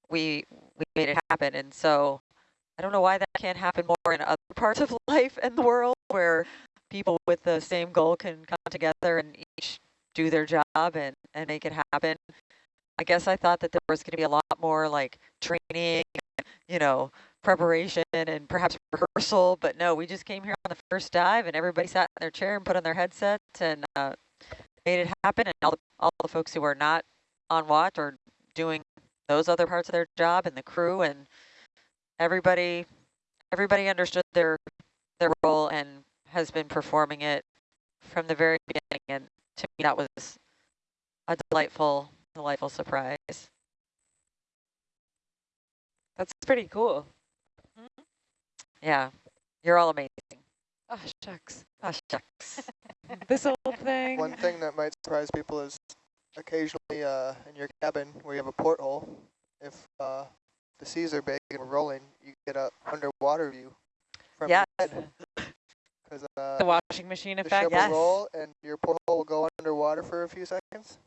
we, we made it happen. And so I don't know why that can't happen more in other parts of life and the world where people with the same goal can come together and each do their job and, and make it happen. I guess I thought that there was going to be a lot more like training, you know, preparation and perhaps rehearsal, but no, we just came here on the first dive and everybody sat in their chair and put on their headsets and uh, made it happen. And all the, all the folks who are not on watch or doing those other parts of their job and the crew and everybody, everybody understood their their role and has been performing it from the very beginning. And to me, that was a delightful, delightful surprise. That's pretty cool. Yeah, you're all amazing. Oh, shucks. Oh, shucks. this old thing. One thing that might surprise people is occasionally uh, in your cabin where you have a porthole, if uh, the seas are big and we're rolling, you get a underwater view from Yes. your head. Because uh, the washing machine the effect. ship Yes. will roll and your porthole will go underwater for a few seconds.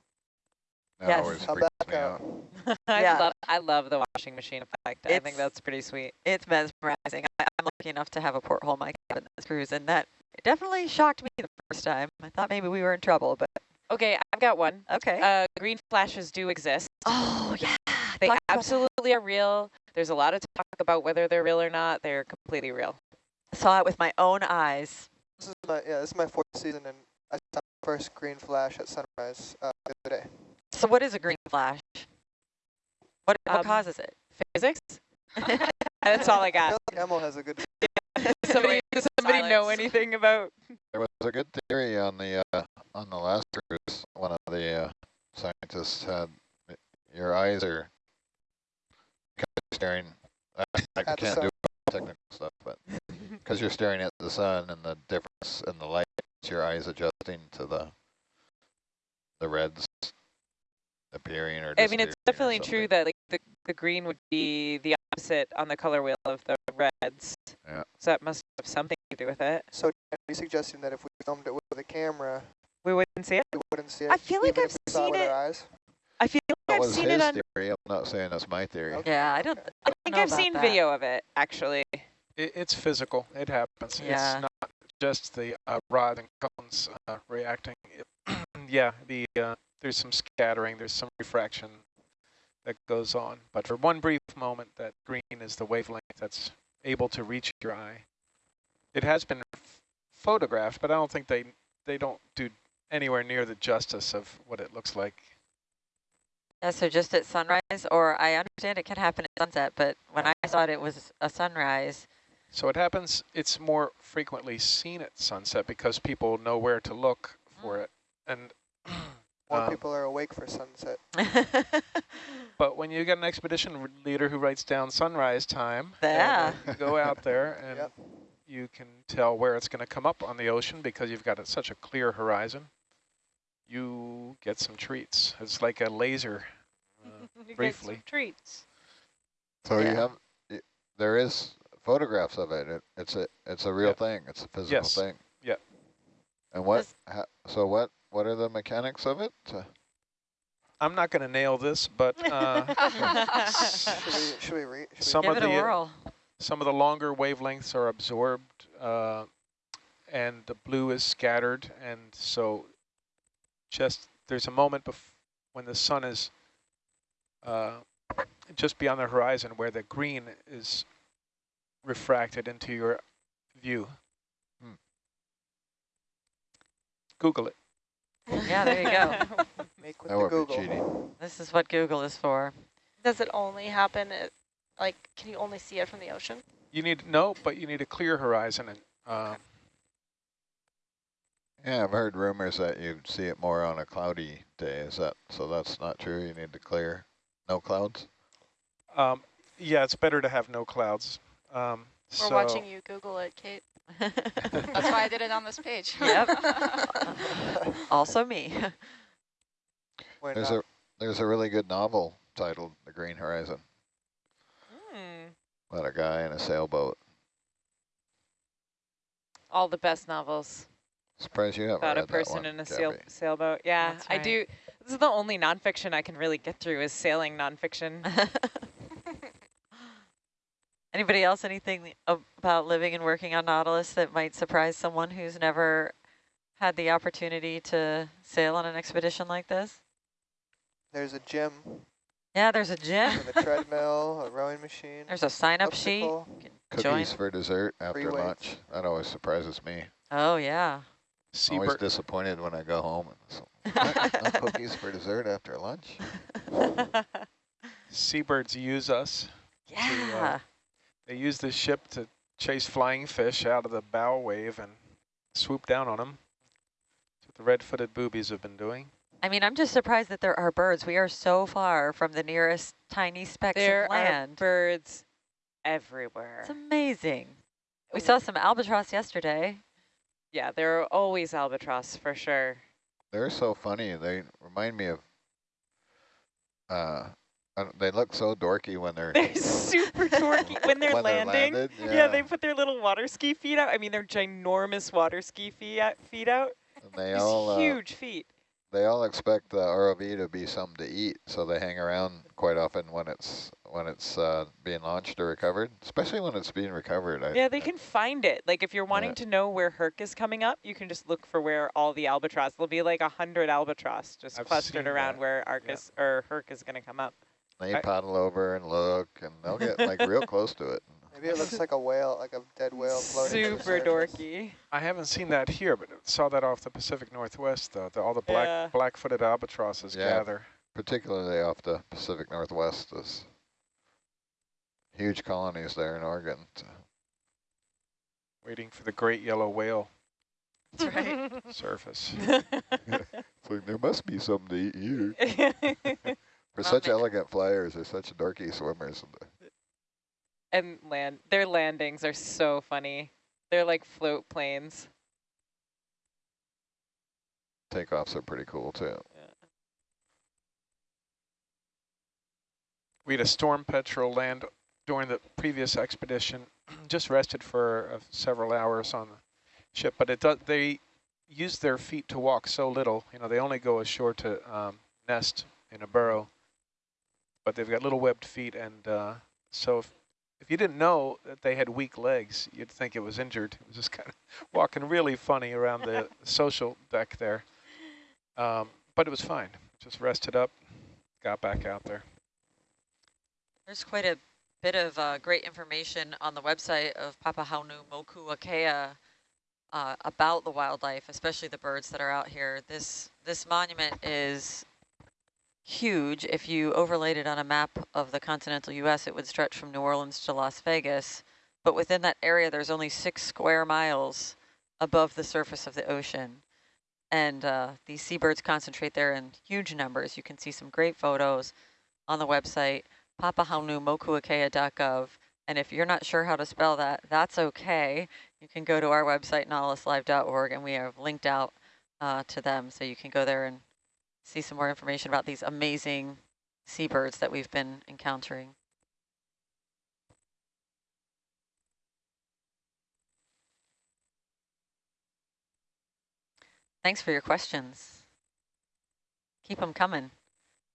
That Yes. always Come freaks back me out. out. I Yeah. love I love the washing machine effect. I think that's pretty sweet. It's mesmerizing. I, I'm lucky enough to have a porthole in my cabin this cruise, and that definitely shocked me the first time. I thought maybe we were in trouble, but Okay, I've got one. okay. Uh, green flashes do exist. oh, yeah. They Talk absolutely are real. There's a lot of talk about whether they're real or not. They're completely real. I Saw it with my own eyes. This is my yeah, this is my fourth season, and I saw my first green flash at sunrise uh, the other day. So what is a green flash? What, what Um, causes it? Physics? That's all I I got. feel like Emil has a good. somebody does somebody know anything about There was a good theory on the uh, on the last cruise. One of the uh, scientists had your eyes are kind of staring. I, I can't do technical stuff, but because you're staring at the sun and the difference in the light, your eyes adjusting to the the reds appearing or. I mean, it's definitely true that like the, the green would be the opposite on the color wheel of the reds. Yeah. So that must have something to do with it. So are you suggesting that if we filmed it with a camera, We wouldn't see it. we wouldn't see it? I feel like I've if we seen with it. Our eyes? I feel That like I've was seen his it on. theory. I'm not saying that's my theory. Okay. Yeah, I don't. I think know I've seen that. video of it actually. It, it's physical. It happens. Yeah. It's not just the uh, rod and cones uh, reacting. It, yeah, the uh, there's some scattering. There's some refraction that goes on. But for one brief moment, that green is the wavelength that's able to reach your eye. It has been photographed, but I don't think they they don't do anywhere near the justice of what it looks like. Yeah, so just at sunrise, or I understand it can happen at sunset, but when I saw it, it was a sunrise. So it happens, it's more frequently seen at sunset because people know where to look for mm. it. And More um, people are awake for sunset. But when you get an expedition leader who writes down sunrise time, Yeah. you go out there and Yep. you can tell where it's going to come up on the ocean because you've got a, such a clear horizon. You get some treats. It's like a laser. Uh, You get briefly. some treats. So Yeah. you have, y- there is photographs of it. it it's a, it's a real Yeah. thing. It's a physical Yes. thing. Yeah. And what? Does- Ha, so what? What are the mechanics of it? Uh, I'm not going to nail this, but uh, Should we? Should we read? Should Some of the, uh, some of the longer wavelengths are absorbed uh, and the blue is scattered. And so just there's a moment bef when the sun is uh, just beyond the horizon where the green is refracted into your view. Hmm. Google it. Yeah, there you go. make with That the Google? cheating. This is what Google is for. Does it only happen at, like, can you only see it from the ocean? You need no, but you need a clear horizon and uh, Yeah, I've heard rumors that you see it more on a cloudy day. Is that so? That's not true. You need to clear, no clouds. um, yeah, it's better to have no clouds. Um, We're so watching you Google it, Kate. That's why I did it on this page. Yep. also me. Why There's not? a there's a really good novel titled The Green Horizon Hmm. about a guy in a sailboat. All the best novels Surprised you haven't about read a person that one, in a sail sailboat. Yeah, That's I do. This is the only nonfiction I can really get through is sailing nonfiction. Anybody else, anything about living and working on Nautilus that might surprise someone who's never had the opportunity to sail on an expedition like this? There's a gym Yeah, there's a gym. with a treadmill, a rowing machine. There's a sign-up sheet. elliptical. Join. Cookies for dessert after Free weights. lunch. That always surprises me. Oh, yeah. Always seabird, disappointed when I go home. And so, no cookies for dessert after lunch. seabirds use us. Uh, yeah. They use this ship to chase flying fish out of the bow wave and swoop down on them. That's what the red-footed boobies have been doing. I mean, I'm just surprised that there are birds. We are so far from the nearest tiny specks there of are land. birds everywhere. It's amazing. We saw some albatross yesterday. Yeah, there are always albatross for sure. They're so funny. They remind me of. Uh, I don't- they look so dorky when they're They're super dorky when they're when they're landing. landed, yeah. they put their little water ski feet out. I mean, they're ginormous water ski feet out. Feet out. and they These all uh, huge feet. they all expect the ROV to be something to eat, so they hang around quite often when it's when it's uh, being launched or recovered, especially when it's being recovered. I, Yeah, they can find it. Like if you're wanting Yeah. to know where Herc is coming up, you can just look for where all the albatross. There'll be like a hundred albatross just I've clustered around that. where Argus or Herc is going to come up. They I- paddle over and look, and they'll get like real close to it. Maybe it looks like a whale, like a dead whale floating. Super dorky. I haven't seen that here, but saw that off the Pacific Northwest, though. The, all the black Yeah. black-footed albatrosses Yeah. gather. Particularly off the Pacific Northwest, there's huge colonies there in Oregon. waiting for the great yellow whale That's right. surface. It's like there must be something to eat here. For Well, such elegant flyers, they're such dorky swimmers. and land their landings are so funny. They're like float planes. Takeoffs are pretty cool too. We had a storm petrel land during the previous expedition, just rested for uh, several hours on the ship, but it does, they use their feet to walk so little. You know, they only go ashore to um, nest in a burrow, but they've got little webbed feet, and uh, so if, if you didn't know that they had weak legs, you'd think it was injured. It was just kind of walking really funny around the social deck there. Um, but it was fine. Just rested up, got back out there. There's quite a bit of uh, great information on the website of Papahanaumokuakea uh, about the wildlife, especially the birds that are out here. This this monument is huge. If you overlaid it on a map of the continental U.S., it would stretch from New Orleans to Las Vegas. But within that area, there's only six square miles above the surface of the ocean. And uh, these seabirds concentrate there in huge numbers. You can see some great photos on the website papahanaumokuakea.gov. And if you're not sure how to spell that, that's okay. You can go to our website, nautiluslive.org, and we have linked out uh, to them. So you can go there and see some more information about these amazing seabirds that we've been encountering. Thanks for your questions. Keep them coming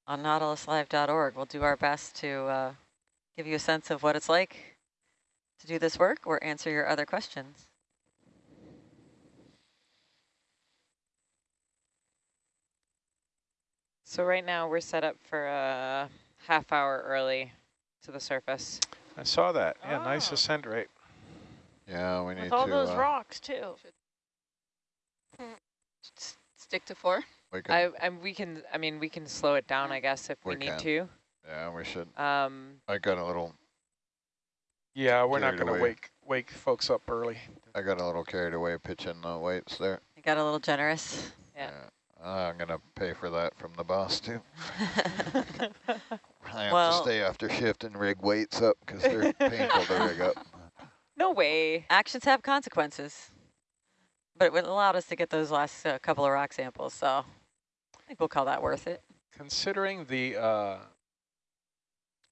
on nautiluslive.org. We'll do our best to uh, give you a sense of what it's like to do this work or answer your other questions. So right now we're set up for a half hour early to the surface. I saw that. Yeah, nice Ah. ascent rate. Yeah, we need With all to. those uh, rocks, too. Stick to four. we could, I and we can. I mean, we can slow it down, I guess, if we, We need can. to. yeah, we should. Um, I got a little. Yeah, we're not going to wake wake folks up early. I got a little carried away pitching the weights there. I got a little generous. Yeah. I'm gonna pay for that from the boss too. I have Well- to stay after shift and rig weights up because they're painful to rig up. no way. Actions have consequences. But it allowed us to get those last uh, couple of rock samples, so I think we'll call that worth it. Considering the uh,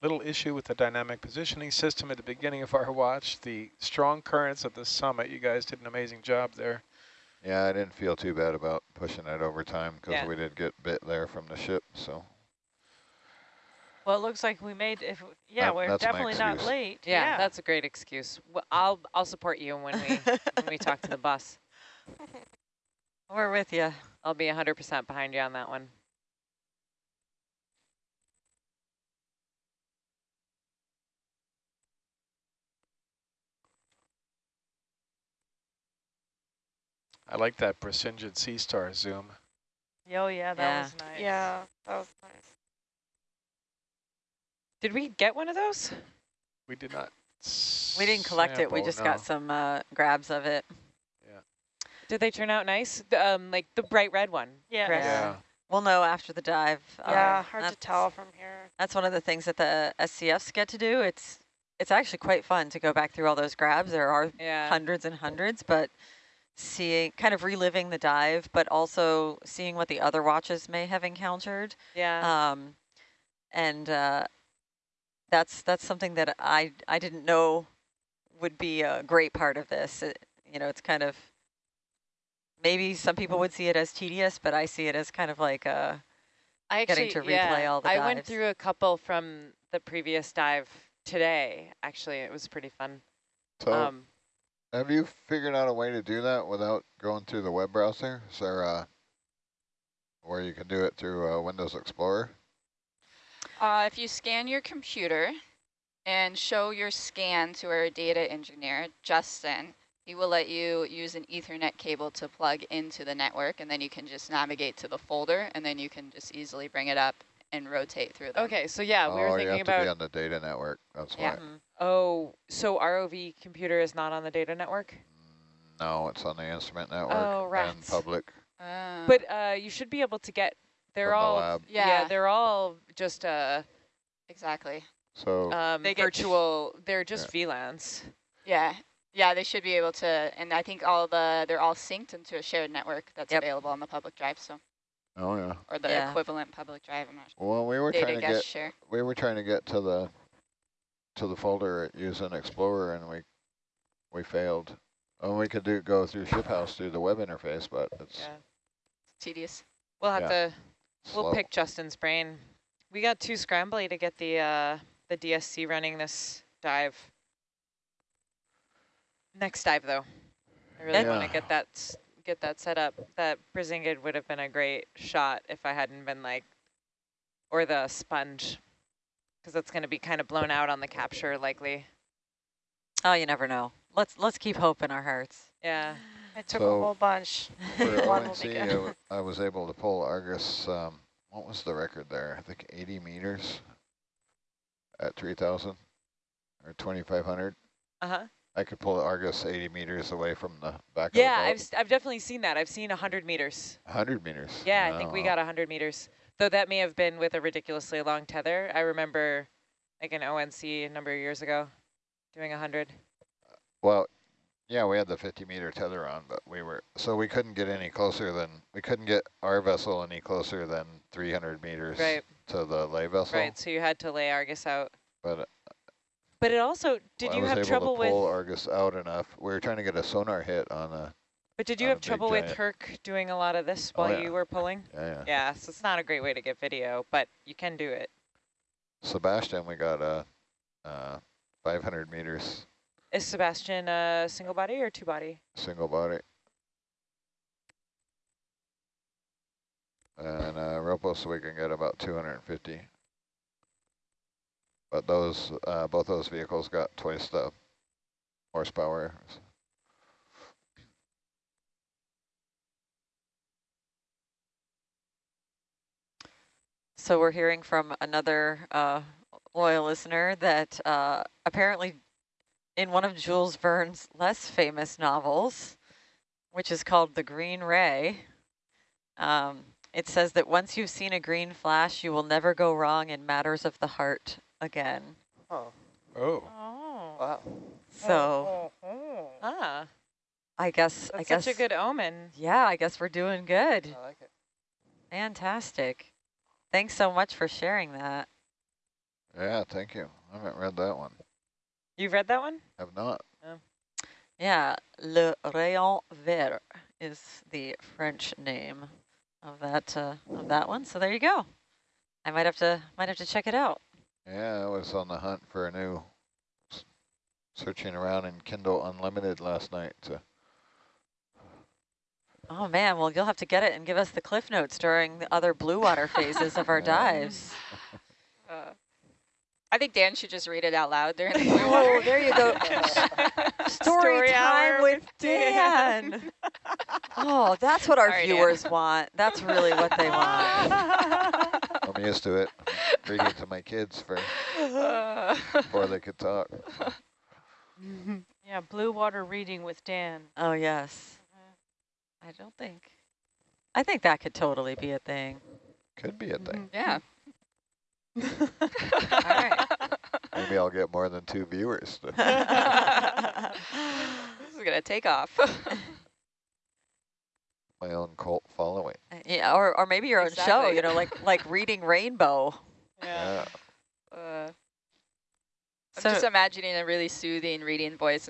little issue with the dynamic positioning system at the beginning of our watch, the strong currents at the summit, you guys did an amazing job there. Yeah, I didn't feel too bad about pushing it over time because Yeah. we did get bit there from the ship. So Well, it looks like we made, if yeah, That- we're definitely not excuse. late. Yeah, that's a great excuse. Well, I'll I'll support you when we when we talk to the bus. We're with you. I'll be 100% behind you on that one. I like that Brisingid Sea Star zoom. Oh, yeah, that Yeah. was nice. Yeah, that was nice. Did we get one of those? We did not. We didn't collect it. We just no. got some uh, grabs of it. Yeah. Did they turn out nice? Um, like the bright red one. Yeah. correct? Yeah. We'll know after the dive. yeah, Uh, hard to tell from here. That's one of the things that the SCFs get to do. It's it's actually quite fun to go back through all those grabs. There are Yeah. hundreds and hundreds, but seeing, kind of reliving the dive, but also seeing what the other watches may have encountered. Yeah. Um, and uh, that's that's something that I I didn't know would be a great part of this. It, you know, it's kind of maybe some people would see it as tedious, but I see it as kind of like a I getting actually, to replay yeah, all the I went through a couple from the previous dive today. Actually, it was pretty fun. So um, have you figured out a way to do that without going through the web browser? Is there uh, where you can do it through uh, Windows Explorer? Uh, if you scan your computer and show your scan to our data engineer, Justin, he will let you use an ethernet cable to plug into the network and then you can just navigate to the folder and then you can just easily bring it up and rotate through them. okay, so yeah, we oh, were you thinking have to be about. on the data network. That's Yeah. why. Mhm. Oh, so ROV computer is not on the data network, No, it's on the instrument network Oh, and rats. public Uh, but uh, you should be able to get. They're from the all. lab. Yeah. Yeah. they're all just uh, exactly. So um, They get- virtual. They're just VLANs. Yeah. Yeah, they should be able to, and I think all the, they're all synced into a shared network that's Yep. available on the public drive, so, oh yeah. or the Yeah. equivalent public drive, I'm not sure. Well, we were Data trying to get share. we were trying to get to the to the folder using Explorer, and we we failed. And we could do go through ShipHouse through the web interface, but it's Yeah. Tedious. We'll have Yeah. to. We'll slow. pick Justin's brain. We got too scrambly to get the uh, the DSC running this dive. Next dive though, I really want to get that s- get that set up. That Brisingid would have been a great shot if I hadn't been like, or the sponge, because it's going to be kind of blown out on the capture likely. Oh, you never know. Let's let's keep hope in our hearts. Yeah. I took So- a whole bunch. For One will ONC, be I, good. w I was able to pull Argus. Um, what was the record there? I think 80 meters at 3,000 or 2,500. Uh huh. I could pull the Argus 80 meters away from the back Yeah, of the boat. Yeah, I've I've definitely seen that. I've seen hundred meters. 100 meters. Yeah, I think we Oh, got 100 meters. Though that may have been with a ridiculously long tether. I remember like an ONC a number of years ago doing 100. Well, yeah, we had the 50 meter tether on, but we were, so we couldn't get any closer than, we couldn't get our vessel any closer than 300 meters Right, to the lay vessel. right. So you had to lay Argus out. But But it also, did I you was have able trouble to pull with, Argus out enough. We were trying to get a sonar hit on a, but did you have trouble with. Herc doing a lot of this Oh, while yeah. you were pulling? yeah, yeah. Yeah, so it's not a great way to get video, but you can do it. SuBastian, we got a, uh, 500 meters Is SuBastian a single body or two body? single body. And uh, Ropos, we can get about 250. But those, uh, both those vehicles got twice the horsepower. So we're hearing from another uh, loyal listener that uh, apparently in one of Jules Verne's less famous novels, which is called The Green Ray, um, it says that once you've seen a green flash, you will never go wrong in matters of the heart again. Oh, Oh. Oh. wow. So Ah, I guess, I guess, such a good omen. yeah, I guess we're doing good. I like it. Fantastic. Thanks so much for sharing that. Yeah, thank you. I haven't read that one. You've read that one? I have not. Yeah, Le Rayon Vert is the French name of that uh, of that one. So there you go. I might have to might have to check it out. Yeah, I was on the hunt for a new, searching around in Kindle Unlimited last night. To, Oh man, well you'll have to get it and give us the cliff notes during the other blue water phases of our dives. Uh, I think Dan should just read it out loud during the Oh, there you go. Story, Story time with with Dan. oh, that's what our Sorry, Dan. viewers want. That's really what they want. I'm used to it. Reading to my kids for before they could talk. Yeah, blue water reading with Dan. Oh yes. Mm-hmm. I don't think. I think that could totally be a thing. Could be a mm-hmm. thing. yeah. All right. Maybe I'll get more than two viewers. This is going to take off. My own cult following. Yeah, or, or maybe your own show, you know, like like reading Rainbow. Yeah. Yeah. Uh, I'm So- just imagining a really soothing reading voice